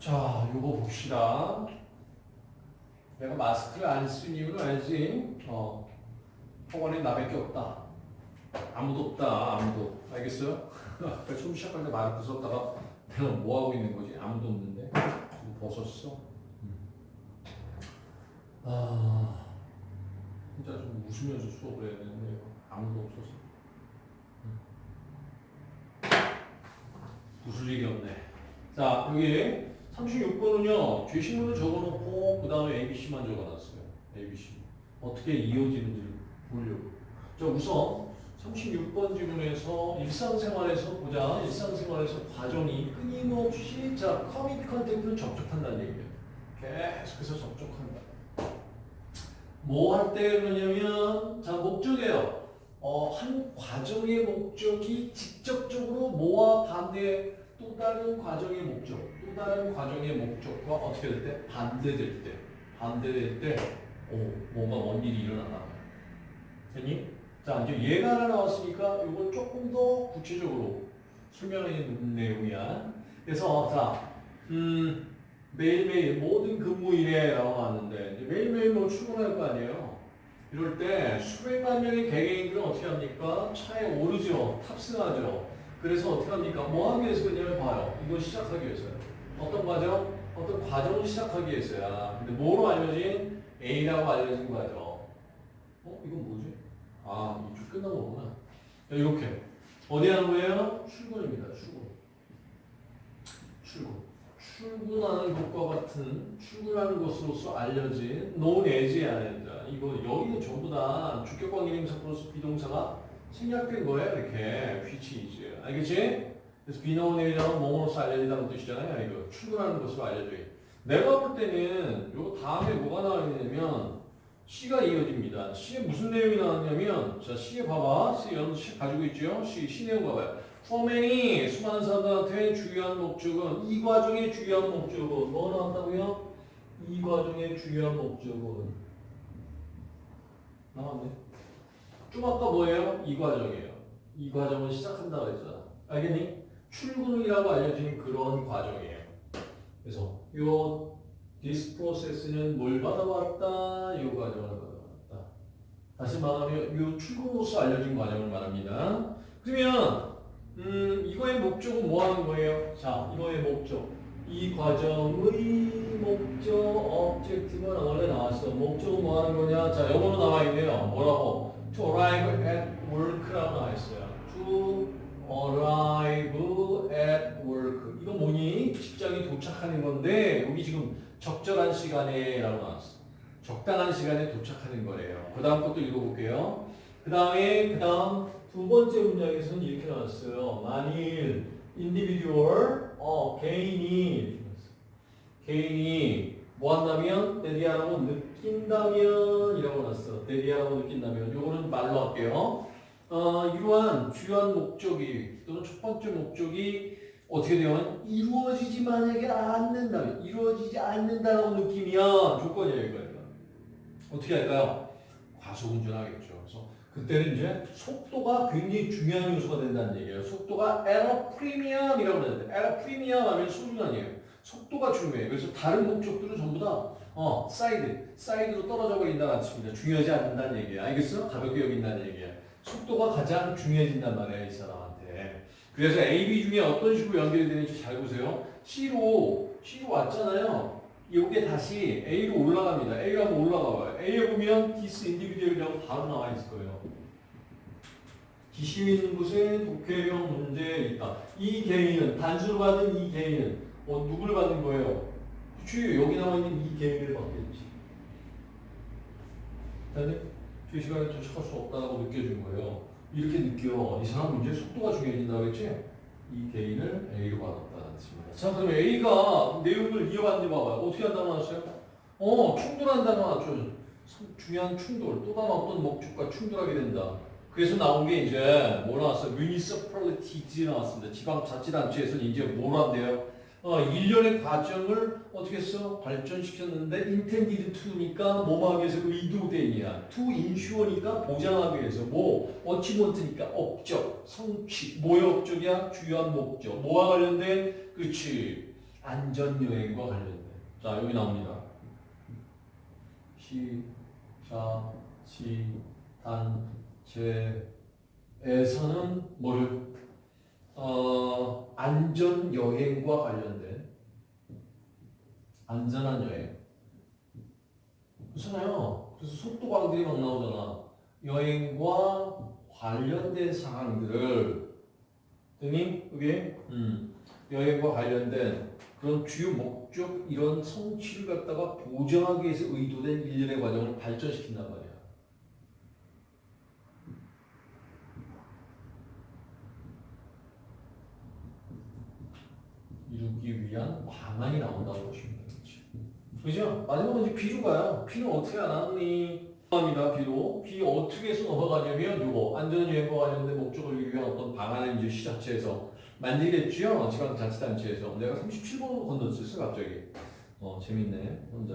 자, 요거 봅시다. 내가 마스크를 안 쓴 이유는 알지? 어. 학원에 나밖에 없다. 아무도 없다. 아무도. 알겠어요? 처음 시작할 때 말을 부쉈다가 내가 뭐 하고 있는 거지? 아무도 없는데. 좀 벗었어. 음. 아, 진짜 좀 웃으면서 수업을 해야 되는데 아무도 없어서. 웃을 일이 없네. 자, 여기 36번은요, 제시문을 적어놓고 그 다음에 ABC만 적어놨어요. ABC. 어떻게 이어지는지 보려고. 자, 우선 36번 지문에서 일상생활에서 보자. 일상생활에서 과정이 끊임없이 자, come in contact를 접촉한다는 얘기예요. 계속해서 접촉한다. 뭐 할 때 그러냐면 자, 목적이에요. 어, 한 과정의 목적이 직접적으로 뭐와 반대 또 다른 과정의 목적, 또 다른 과정의 목적과 어떻게 될 때? 반대될 때. 반대될 때, 오, 뭔가 뭔 일이 일어나나. 됐니? 자, 이제 얘가 하나 나왔으니까 이걸 조금 더 구체적으로 설명하는 내용이야. 그래서, 자, 음, 매일매일 모든 근무일에라고 나왔는데, 매일매일 뭐 출근할 거 아니에요? 이럴 때 수백만 명의 개개인들은 어떻게 합니까? 차에 오르죠. 탑승하죠. 그래서 어떻게 합니까? 뭐 하기 위해서 그냐면 봐요. 이거 시작하기 위해서요. 어떤 과정? 어떤 과정을 시작하기 위해서야. 근데 뭐로 알려진? A라고 알려진 과정. 어? 이건 뭐지? 아, 이쪽 끝난 거구나. 자, 이렇게. 어디 하는 거예요? 출근입니다. 출근. 출근. 출근하는 것과 같은 출근하는 것으로서 알려진 known as에 알려진다. 이거 여기는 전부 다 주격관 기능사 플러스 비동사가 생략된 거예요. 이렇게 which is. 알겠지? 그래서 be known as라는 뭐뭐로서 알려진다는 뜻이잖아요. 이거 출근하는 것으로 알려져. 내가 볼 때는 요 다음에 뭐가 나와 있냐면 C가 이어집니다. C에 무슨 내용이 나왔냐면 자 C에 봐봐. C 연시 가지고 있죠. C, C 내용 봐봐요. 포맨이 수많은 사람들한테 주요한 목적은 이 과정의 주요한 목적은 뭐 나왔다고요? 이 과정의 주요한 목적은 나왔네. 좀 아까 뭐예요? 이 과정이에요. 이 과정을 시작한다고 했잖아. 알겠니? 출근이라고 알려진 그런 과정이에요. 그래서 요 this process는 뭘 받아왔다? 이 과정을 받아왔다. 다시 말하면 이 출근으로서 알려진 과정을 말합니다. 그러면 음, 이거의 목적은 뭐 하는 거예요? 자, 이거의 목적. 이 과정의 목적, objective는 원래 나왔어. 목적은 뭐 하는 거냐? 자, 영어로 나와 있네요. 뭐라고? To arrive at work라고 나와 있어요. To arrive at work. 이거 뭐니? 직장에 도착하는 건데, 여기 지금 적절한 시간에 라고 나왔어. 적당한 시간에 도착하는 거래요. 그 다음 것도 읽어볼게요. 그 다음에, 그 다음 두 번째 문장에서는 이렇게 나왔어요. 만일 individual, 어, 개인이, 개인이 뭐 한다면, 대디하라고 느낀다면, 이라고 나왔어. 대디하라고 느낀다면. 요거는 말로 할게요. 어, 이러한 주요한 목적이, 또는 첫 번째 목적이 어떻게 되면 이루어지지 만약에 않는다면, 이루어지지 않는다라고 느끼면 조건이에요, 이거. 어떻게 할까요? 과속운전하겠죠. 그때는 이제 속도가 굉장히 중요한 요소가 된다는 얘기예요. 속도가 premium이라고 그러는데 at a premium 하면 소중한이에요. 속도가 중요해요. 그래서 다른 목적들은 전부 다 어, 사이드, 사이드로 떨어져 버린다는 뜻입니다. 중요하지 않는다는 얘기예요. 알겠어? 가볍게 여긴다는 얘기예요. 속도가 가장 중요해진단 말이에요. 이 사람한테. 그래서 A, B 중에 어떤 식으로 연결이 되는지 잘 보세요. C로, C로 왔잖아요. 이게 다시 A로 올라갑니다. A가 한번 올라가봐요. A에 보면 this individual이라고 바로 나와 있을 거예요. 기심 있는 곳에 독해형 문제 있다. 이 개인은 단수로 받은 이 개인은 어, 누구를 받은 거예요? 그치 여기 나와 있는 이 개인을 받겠지. 근데 그 시간에 도착할 수 없다고 느껴진 거예요. 이렇게 느껴. 이 사람 문제 속도가 중요해진다고 했지? 이 개인을 A로 받았다는 뜻입니다. 자, 그럼 A가 내용을 이어가는지 봐봐요. 어떻게 한다고 나왔어요? 어, 충돌한다고 나왔죠. 중요한 충돌. 또 다른 어떤 목적과 충돌하게 된다. 그래서 나온 게 이제 뭐 나왔어요? municipalities 나왔습니다. 지방자치단체에서는 이제 뭘 한대요? 어, 일련의 과정을 어떻게 했어? 발전시켰는데 intended to니까 뭐하기 위해서 의도되냐 to insure니까 보장하기 위해서 뭐 achievement니까 업적, 성취 뭐의 업적이야? 주요한 목적 뭐와 관련된? 그렇지 안전여행과 관련된 자 여기 나옵니다 시 단체에서는 뭐를 어, 안전 여행과 관련된 안전한 여행. 그렇잖아요. 그래서 속도 광들이 막 나오잖아. 여행과 관련된 사항들을 등이 그게 음, 여행과 관련된 그런 주요 목적 이런 성취를 갖다가 보장하기 위해서 의도된 일련의 과정을 발전시킨단 말이야. 이루기 위한 방안이 나온다고 보시면 되겠죠. 그죠? 마지막은 이제 비료가요. 비는 어떻게 안 하니? 합니다. 비로. 비 어떻게 해서 넘어가냐면 요거 안전여행과 관련된 목적을 위한 어떤 방안을 이제 시자체에서 만들겠죠. 지방자치단체에서. 내가 37번으로 건너었어 갑자기. 어 재밌네. 혼자.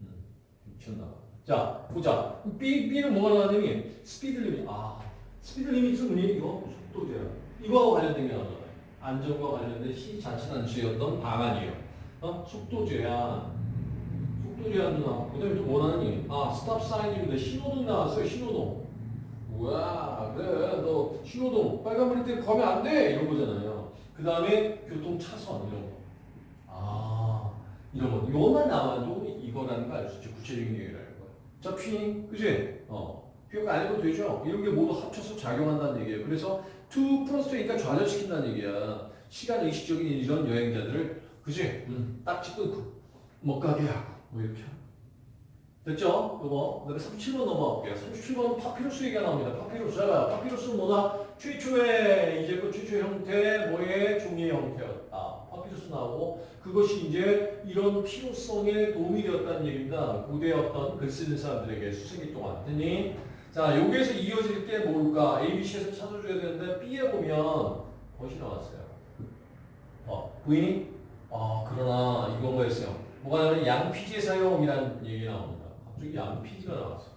음, 미쳤나 봐. 자 보자. B, B는 뭐가 나왔냐면 speed limit. 아 speed limit은 뭐니? 이거 속도 제한. 이거하고 관련된 게 나오잖아요. 안전과 관련된 시자치단체였던 방안이에요. 어? 속도 제한. 속도 제한도 나왔고, 그 다음에 또뭐 나왔니? 아, stop sign입니다. 신호등 나왔어요, 신호등. 우와, 그래, 너 신호등, 빨간불일 때 가면 안 돼! 이런 거잖아요. 그 다음에 교통차선, 이런 거. 아, 이런 거. 이것만 나와도 이거라는 거 알 수 있죠. 구체적인 얘기라는 거. 자, P, 그지? 어. P가 알고 되죠? 이런 게 모두 합쳐서 작용한다는 얘기예요. 그래서 2 플러스 2니까 좌절시킨다는 얘기야. 시간 의식적인 이런 여행자들을 그지? 음, 딱지 끊고 못 가게 하고 뭐 이렇게 됐죠? 이거 그다음에 37번 넘어갈게요. 37번 파피루스 얘기가 나옵니다. 파피루스 자 파피루스는 뭐다? 최초의 이제 그 최초의 형태 뭐의 종이의 형태였다. 파피루스 나오고 그것이 이제 이런 필요성에 도움이 되었다는 얘기입니다. 고대 어떤 글 쓰는 사람들에게 수세기 동안 됐니? 자 여기에서 이어질 게 뭘까? ABC에서 찾아줘야 되는데 B에 보면 벗이 나왔어요. 어, 부인이? 아, 그러나 이건 뭐였어요? 뭐가 나오면 양피지 사용이라는 얘기 나옵니다. 갑자기 양피지가 나왔어.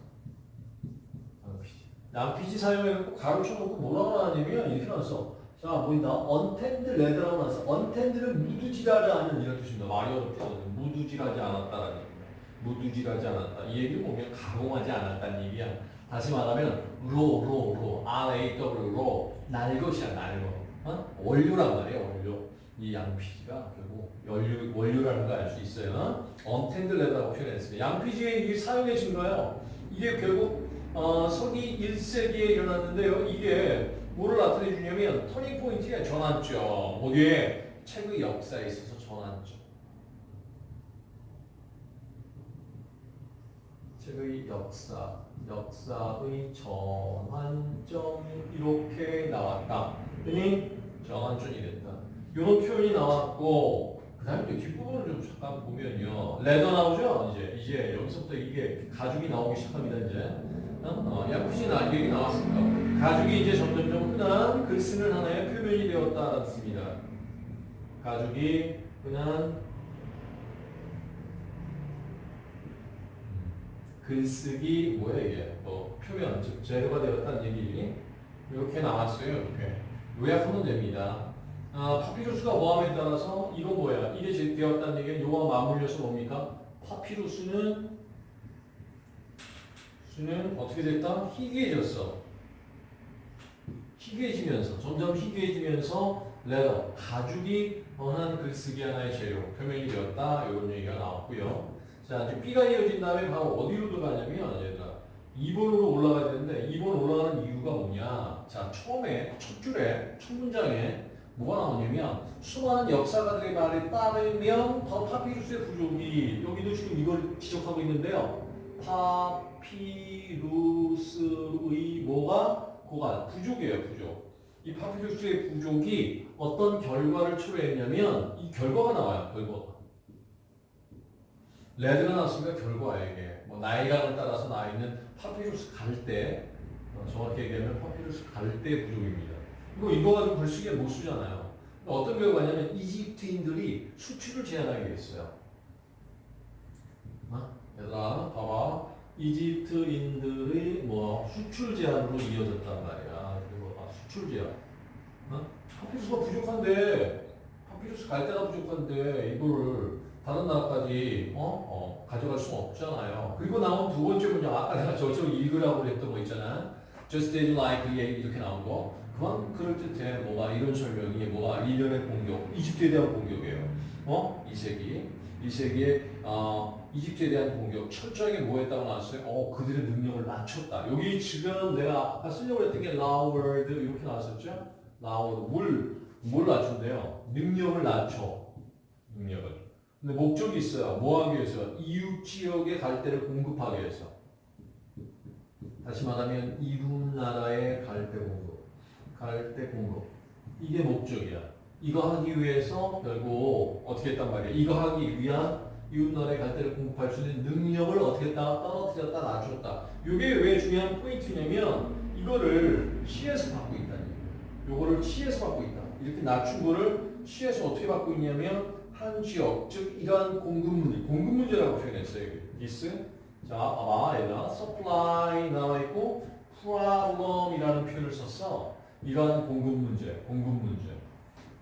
양피지. 양피지 사용해갖고 가로쳐놓고 뭐라고 나왔냐면 이렇게 나왔어. 자, 보인다. untanned leather라고 나왔어. untanned는 무두질하지 않은 이런 뜻입니다. 말이 어렵거든. 무두질하지 않았다라는 얘기입니다. 무두질하지 않았다. 이 얘기를 보면 가공하지 않았다는 얘기야. 다시 말하면 raw, raw, raw, R-A-W, raw, 날 것이야, 날 것. 어? 원료란 말이에요, 원료. 이 양피지가 결국 원료, 원료라는 걸 알 수 있어요. untanned leather라고 표현했습니다. 양피지의 이 사용해진 거예요. 이게 결국 어, 서기 1세기에 일어났는데요. 이게 뭐를 나타내 주냐면 turning point의 전환점. 어디에? 책의 역사에 있어서 전환점. 책의 역사, 역사의 전환점이 이렇게 나왔다. 그니 전환점이 된다. 이런 표현이 나왔고 그 다음에 또 뒷부분을 좀 잠깐 보면요. 레더 나오죠? 이제 이제 여기서부터 이게 가죽이 나오기 시작합니다. 이제 어? 나 얘기 나왔습니다. 가죽이 이제 점점점 흔한 글 쓰는 하나의 표면이 되었다습니다. 가죽이 흔한 글쓰기 뭐야 이게 뭐 표면 즉 재료가 되었다는 얘기 이렇게 나왔어요. 이렇게 요약하면 됩니다. 아, 파피루스가 뭐함에 따라서 이거 뭐야? 이게 제- 되었다는 얘기는 요와 맞물려서 뭡니까? 파피루스는 수는 어떻게 됐다? 희귀해졌어. 희귀해지면서 점점 희귀해지면서 레더 가죽이 언한 글쓰기 하나의 재료 표면이 되었다 이런 얘기가 나왔고요. 자 이제 B가 이어진 다음에 바로 어디로 들어가냐면 얘들아 2번으로 올라가야 되는데 2번 올라가는 이유가 뭐냐? 자 처음에 첫 줄에 첫 문장에 뭐가 나오냐면 수많은 역사가들의 말에 따르면 더 파피루스의 부족이 여기도 지금 이걸 지적하고 있는데요. 파피루스의 뭐가 고가 부족이에요 부족. 이 파피루스의 부족이 어떤 결과를 초래했냐면 이 결과가 나와요 결과가. led가 나왔으니까 결과야 이게. 뭐 나일강을 따라서 나 있는 파피루스 갈대 어, 정확히 얘기하면 파피루스 갈대 부족입니다. 이거 이거 가지고 글쓰기에 못 쓰잖아요. 어떤 결과냐면 이집트인들이 수출을 제한하게 돼 있어요. 어? 얘들아, 봐봐. 이집트인들의 뭐 수출 제한으로 이어졌단 말이야. 그리고 아, 수출 제한. 어? 파피루스가 부족한데, 파피루스 갈 데가 부족한데 이거를 다른 나라까지 어? 어, 가져갈 수 없잖아요. 그리고 나온 두 번째 문장 아까 내가 저쪽 읽으라고 했던 거 있잖아. Just as like 이렇게 나온 거. 그만 그럴 듯해. 뭐가 이런 설명이 뭐가 일련의 공격, 이집트에 대한 공격이에요. 어? 이 세기. 이 세기에 어, 이집트에 대한 공격 철저하게 뭐 했다고 나왔어요? 어, 그들의 능력을 낮췄다. 여기 지금 내가 아까 쓰려고 했던 게 lowered 이렇게 나왔었죠? lowered 뭘, 뭘 낮춘대요? 능력을 낮춰. 능력을. 근데 목적이 있어요. 뭐 하기 위해서? 이웃 지역의 갈대를 공급하기 위해서. 다시 말하면 이웃 나라의 갈대 공급. 갈대 공급. 이게 목적이야. 이거 하기 위해서 결국 어떻게 했단 말이야. 이거 하기 위한 이웃 나라의 갈대를 공급할 수 있는 능력을 어떻게 했다? 떨어뜨렸다, 낮췄다. 이게 왜 중요한 포인트냐면 이거를 시에서 받고 얘기예요. 요거를 시에서 받고 있다. 이렇게 낮춘 거를 시에서 어떻게 받고 있냐면 한 지역, 즉 이러한 공급 문제, 공급 문제라고 표현했어요. this. 자, 봐봐, 얘가 supply 나와 있고 problem이라는 표현을 썼어. 이러한 공급 문제, 공급 문제.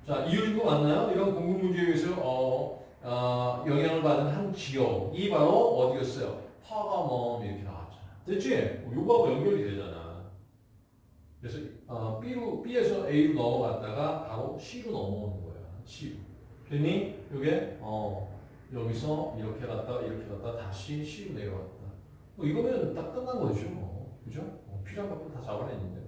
자, 이유인 거 맞나요? 이런 공급 문제에 의해서 어, 어, 영향을 받은 한 지역이 바로 어디였어요? 파가멈 이렇게 나왔잖아. 됐지? 요거하고 연결이 되잖아. 그래서 어, B로 B에서 A로 넘어갔다가 바로 C로 넘어오는 거야. C. 됐니? 요게 어, 여기서 이렇게 갔다 이렇게 갔다 다시 C로 내려갔다. 뭐 이거면 딱 끝난 거죠. 뭐. 그죠? 어, 필요한 것들 다 잡아냈는데.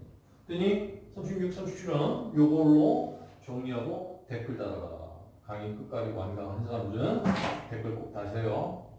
됐니? 36, 37은 요걸로 정리하고 댓글 달아라. 강의 끝까지 완강한 사람들은 댓글 꼭 다세요.